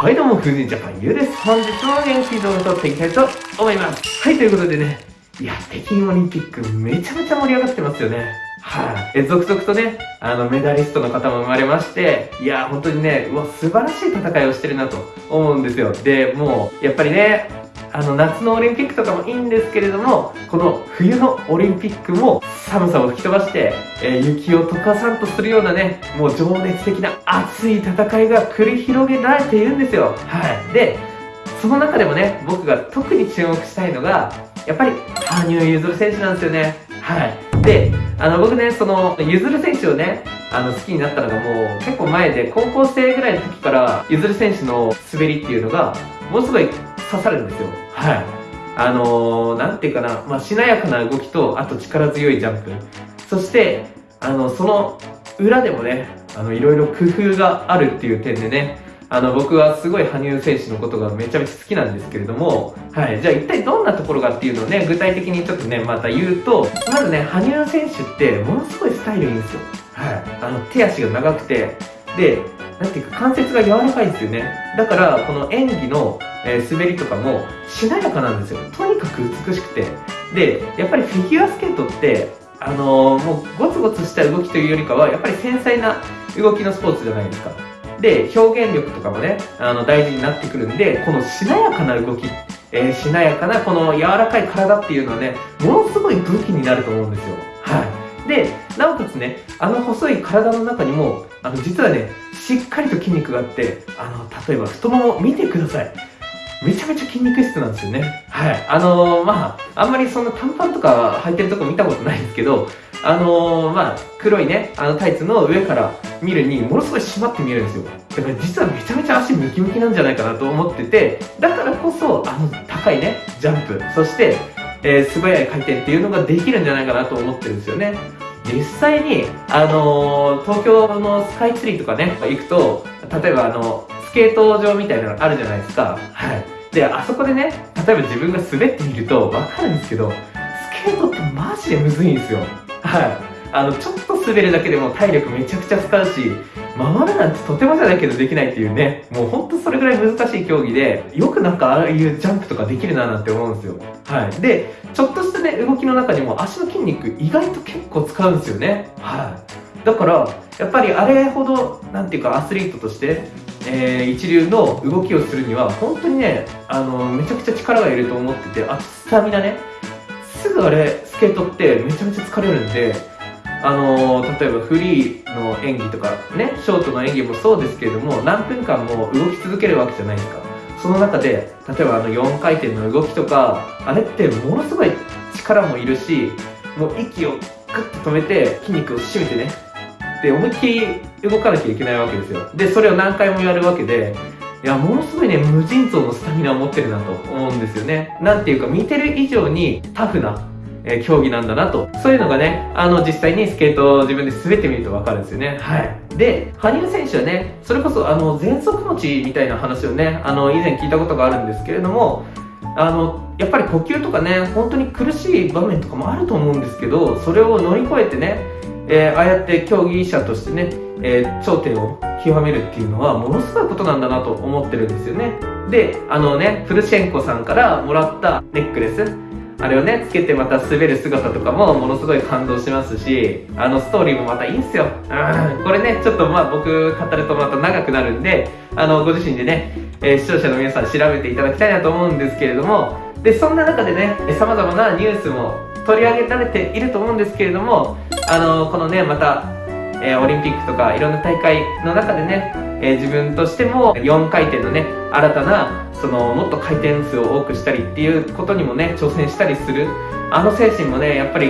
はいどうも、フジジャパンゆうです。本日も元気動画撮っていきたいと思います。はい、ということでね、いや、北京オリンピックめちゃめちゃ盛り上がってますよね。はい、え、続々とね、あの、メダリストの方も生まれまして、いや、本当にね、うわ、素晴らしい戦いをしてるなと思うんですよ。で、もう、やっぱりね、あの夏のオリンピックとかもいいんですけれどもこの冬のオリンピックも寒さを吹き飛ばして、えー、雪を溶かさんとするようなねもう情熱的な熱い戦いが繰り広げられているんですよ。はい。でその中でもね僕が特に注目したいのがやっぱり羽生結弦選手なんですよね。はい。であの僕ねその結弦選手をねあの好きになったのがもう結構前で高校生ぐらいの時から結弦選手の滑りっていうのがものすごい刺さるんですよ。はい。あのー、なんていうかな、まあ、しなやかな動きと、あと力強いジャンプ。そして、あの、その裏でもね、あの、いろいろ工夫があるっていう点でね、あの、僕はすごい羽生選手のことがめちゃめちゃ好きなんですけれども、はい。じゃあ一体どんなところかっていうのをね、具体的にちょっとね、また言うと、まずね、羽生選手ってものすごいスタイルいいんですよ。はい。あの、手足が長くて、で、なんていうか関節が柔らかいですよね。だから、この演技のえー、滑りとかもしなやかなんですよ。とにかく美しくて。でやっぱりフィギュアスケートってあのー、もうゴツゴツした動きというよりかはやっぱり繊細な動きのスポーツじゃないですか。で表現力とかもねあの大事になってくるんでこのしなやかな動きえー、しなやかなこの柔らかい体っていうのはねものすごい武器になると思うんですよ。はい。でなおかつねあの細い体の中にもあの実はねしっかりと筋肉があってあの例えば太もも見てくださいめちゃめちゃ筋肉質なんですよね。はい。あのー、まあ、あんまりそんな短パンとか履いてるとこ見たことないんですけど、あのー、まあ、黒いね、あのタイツの上から見るに、ものすごい締まって見えるんですよ。だから実はめちゃめちゃ足ムキムキなんじゃないかなと思ってて、だからこそ、あの、高いね、ジャンプ、そして、えー、素早い回転っていうのができるんじゃないかなと思ってるんですよね。実際に、あのー、東京のスカイツリーとかね、行くと、例えばあの、スケート場みたいなのあるじゃないですか。はい。で、あそこでね、例えば自分が滑ってみるとわかるんですけど、スケートってマジでむずいんですよ。はい。あの、ちょっと滑るだけでも体力めちゃくちゃ使うし、回るなんてとてもじゃないけどできないっていうね、もうほんとそれぐらい難しい競技で、よくなんかああいうジャンプとかできるななんて思うんですよ。はい。で、ちょっとしたね、動きの中にも足の筋肉意外と結構使うんですよね。はい。だから、やっぱりあれほど、なんていうかアスリートとして、えー、一流の動きをするには本当にねあのめちゃくちゃ力がいると思っててあスタミナねすぐあれスケートってめちゃめちゃ疲れるんであの例えばフリーの演技とかねショートの演技もそうですけれども何分間も動き続けるわけじゃないですか。その中で例えばあの4回転の動きとかあれってものすごい力もいるしもう息をグッと止めて筋肉を締めてねで思いっきり動かなきゃいけないわけですよ。でそれを何回もやるわけでいやものすごいね無尽蔵のスタミナを持ってるなと思うんですよね。なんていうか見てる以上にタフなえ競技なんだなと。そういうのがね、あの、実際にスケートを自分で滑ってみるとわかるんですよね。はい。で、羽生選手はね、それこそ、あの、喘息持ちみたいな話をね、あの、以前聞いたことがあるんですけれども、あの、やっぱり呼吸とかね、本当に苦しい場面とかもあると思うんですけど、それを乗り越えてね、えー、ああやって競技者としてね、えー、頂点を極めるっていうのはものすごいことなんだなと思ってるんですよねであのねプルシェンコさんからもらったネックレスあれをねつけてまた滑る姿とかもものすごい感動しますしあのストーリーもまたいいんすよ。これねちょっとまあ僕語るとまた長くなるんであのご自身でね、えー、視聴者の皆さん調べていただきたいなと思うんですけれどもでそんな中でねさまざまなニュースも取り上げられていると思うんですけれどもあのこのねまた、えー、オリンピックとかいろんな大会の中でね、えー、自分としても4回転のね新たなそのもっと回転数を多くしたりっていうことにもね挑戦したりするあの精神もねやっぱり、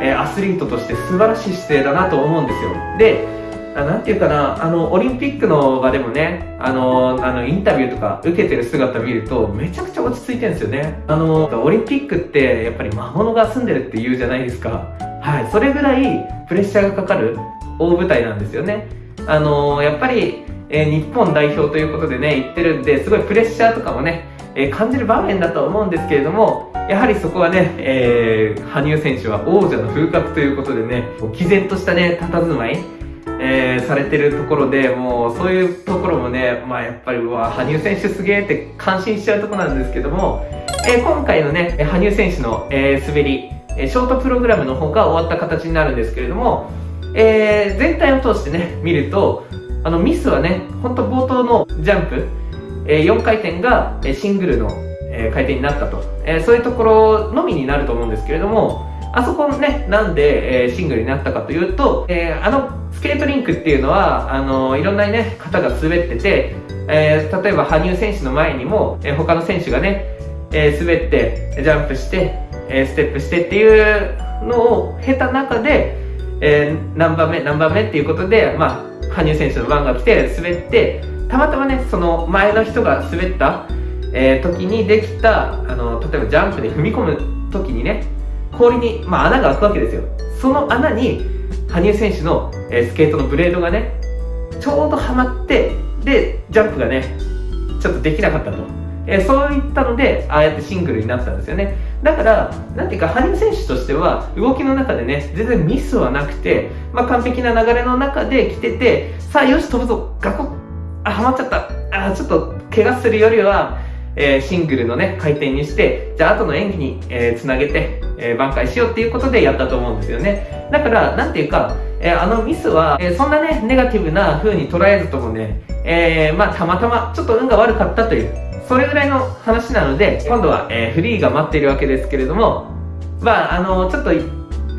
えー、アスリートとして素晴らしい姿勢だなと思うんですよでなんていうかな、あの、オリンピックの場でもね、あの、あの、インタビューとか受けてる姿見ると、めちゃくちゃ落ち着いてるんですよね。あの、オリンピックって、やっぱり魔物が住んでるって言うじゃないですか。はい、それぐらいプレッシャーがかかる大舞台なんですよね。あのー、やっぱり、えー、日本代表ということでね、言ってるんで、すごいプレッシャーとかもね、え、感じる場面だと思うんですけれども、やはりそこはね、えー、羽生選手は王者の風格ということでね、毅然としたね、佇まい、えー、されてるところで、もうそういうところもね、まあやっぱり、わ、羽生選手すげえって感心しちゃうところなんですけども、えー、今回のね、羽生選手の、え、滑り、ショートプログラムの方が終わった形になるんですけれども、え全体を通してね、見ると、あのミスはね、ほんと冒頭のジャンプ、え4回転がシングルの回転になったと、えそういうところのみになると思うんですけれども、あそこね、なんで、えシングルになったかというと、えあのスケートリンクっていうのは、あのいろんなね、方が滑ってて、えー、例えば羽生選手の前にも、えー、他の選手がね、えー、滑って、ジャンプして、えステップしてっていうのを経た中で、え何番目、何番目っていうことで、まあ、羽生選手の番が来て滑って、たまたまね、その前の人が滑った、え時にできた、あの、例えばジャンプで踏み込む時にね、氷に、まあ、穴が開くわけですよ。その穴に、羽生選手の、えスケートのブレードがねちょうどはまってでジャンプがねちょっとできなかったと、えー、そういったのでああやってシングルになったんですよねだからなんていうか羽生選手としては動きの中でね全然ミスはなくて、まあ、完璧な流れの中で来ててさあよし飛ぶぞガコッあはまっちゃったあちょっと怪我するよりはえー、シングルのね、回転にして、じゃあ後の演技に、えー、つなげて、えー、挽回しようっていうことでやったと思うんですよね。だから、なんていうか、えー、あのミスは、えー、そんなね、ネガティブな風に捉えずともね、えー、まあ、たまたまちょっと運が悪かったという、それぐらいの話なので、今度は、えー、フリーが待っているわけですけれども、まあ、あの、ちょっと、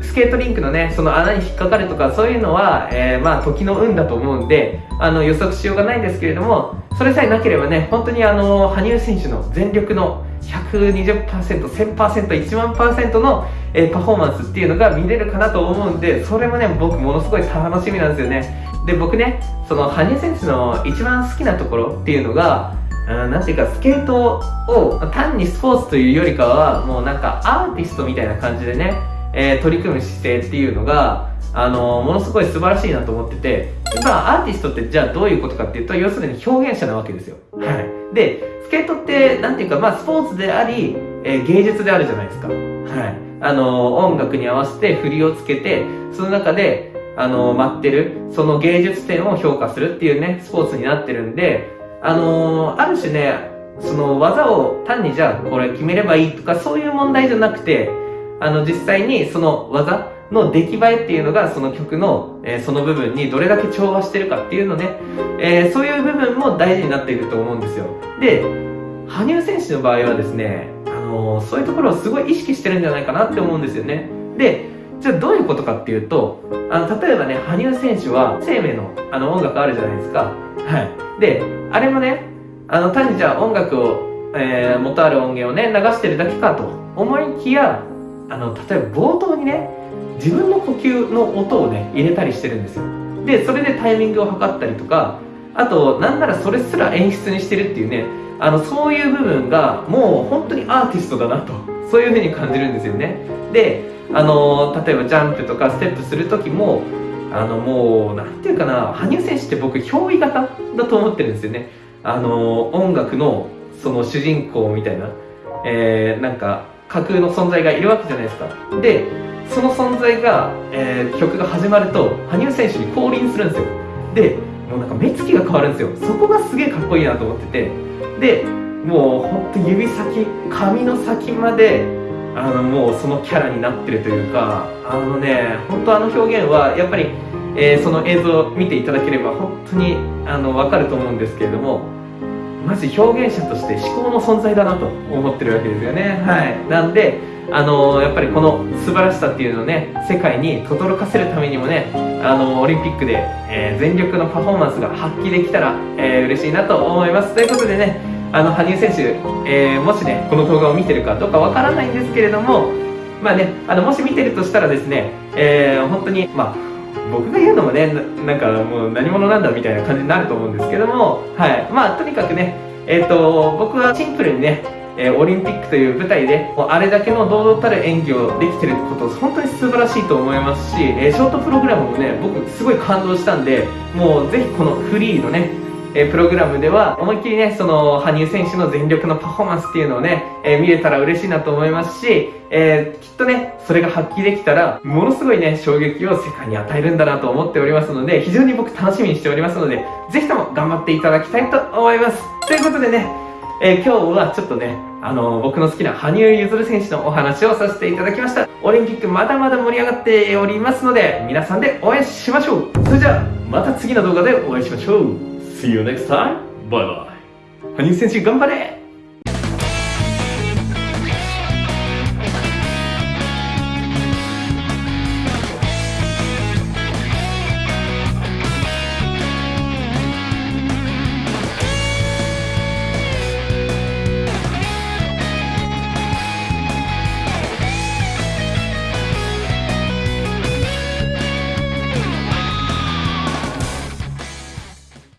スケートリンクのね、その穴に引っかかるとか、そういうのは、えー、まあ、時の運だと思うんで、あの、予測しようがないんですけれども、それさえなければね、本当にあの、羽生選手の全力の120%、1000%、1万パーセントの、えー、パフォーマンスっていうのが見れるかなと思うんで、それもね、僕ものすごい楽しみなんですよね。で、僕ね、その羽生選手の一番好きなところっていうのが、なんていうか、スケートを単にスポーツというよりかは、もうなんかアーティストみたいな感じでね、えー、取り組む姿勢っていうのが、あのものすごい素晴らしいなと思ってて、まあ、アーティストってじゃあどういうことかっていうと、要するに表現者なわけですよ。はい。で、スケートって、なんていうか、まあ、スポーツであり、えー、芸術であるじゃないですか。はい。あの音楽に合わせて振りをつけて、その中で、あの待ってる、その芸術点を評価するっていうね、スポーツになってるんで、あのある種ね、その技を単にじゃあこれ決めればいいとかそういう問題じゃなくて、あの実際にその技の出来栄えっていうのがその曲の、えー、その部分にどれだけ調和してるかっていうのね、えー、そういう部分も大事になっていると思うんですよ。で、羽生選手の場合はですね、あの、そういうところをすごい意識してるんじゃないかなって思うんですよね。で、じゃあどういうことかっていうと、あの、例えばね、羽生選手は生命のあの音楽あるじゃないですか。はい。で、あれもね、あの、単にじゃあ音楽を、えー、元ある音源をね、流してるだけかと思いきや、あの、例えば冒頭にね、自分の呼吸の音をね入れたりしてるんですよでそれでタイミングを測ったりとかあとなんならそれすら演出にしてるっていうねあのそういう部分がもう本当にアーティストだなとそういうふうに感じるんですよねであの例えばジャンプとかステップする時もあのもうなんていうかな羽生選手って僕憑依型だと思ってるんですよね。あの音楽のその主人公みたいな、えー、なんか架空の存在がいるわけじゃないですか。でその存在が、えー、曲が始まると羽生選手に降臨するんですよ。でもうなんか目つきが変わるんですよ。そこがすげえかっこいいなと思ってて。でもうほんと指先髪の先まであのもうそのキャラになってるというかあのね本当あの表現はやっぱり、えー、その映像を見ていただければ本当にあの分かると思うんですけれどもマジ表現者として思考の存在だなと思ってるわけですよね。はい。なんであのやっぱりこの素晴らしさっていうのをね世界に轟かせるためにもねあのオリンピックで、えー、全力のパフォーマンスが発揮できたら、えー、嬉しいなと思います。ということでねあの羽生選手、えー、もしねこの動画を見てるかどうかわからないんですけれどもまあねあのもし見てるとしたらですね、えー、本当にまあ僕が言うのもねなんかもう何者なんだみたいな感じになると思うんですけどもはい。まあとにかくねえっ、ー、と僕はシンプルにねえー、オリンピックという舞台でもうあれだけの堂々たる演技をできてること本当に素晴らしいと思いますし、えー、ショートプログラムもね僕すごい感動したんでもうぜひこのフリーのね、えプログラムでは思いっきりね、その、羽生選手の全力のパフォーマンスっていうのをね、え見れたら嬉しいなと思いますし、えーきっとね、それが発揮できたら、ものすごいね、衝撃を世界に与えるんだなと思っておりますので、非常に僕楽しみにしておりますので、ぜひとも頑張っていただきたいと思います。ということでね、えー今日はちょっとね、あの僕の好きな羽生結弦選手のお話をさせていただきました。オリンピックまだまだ盛り上がっておりますので、皆さんで応援しましょうそれじゃあ、また次の動画でお会いしましょう !See you next time! バイバイ羽生選手頑張れ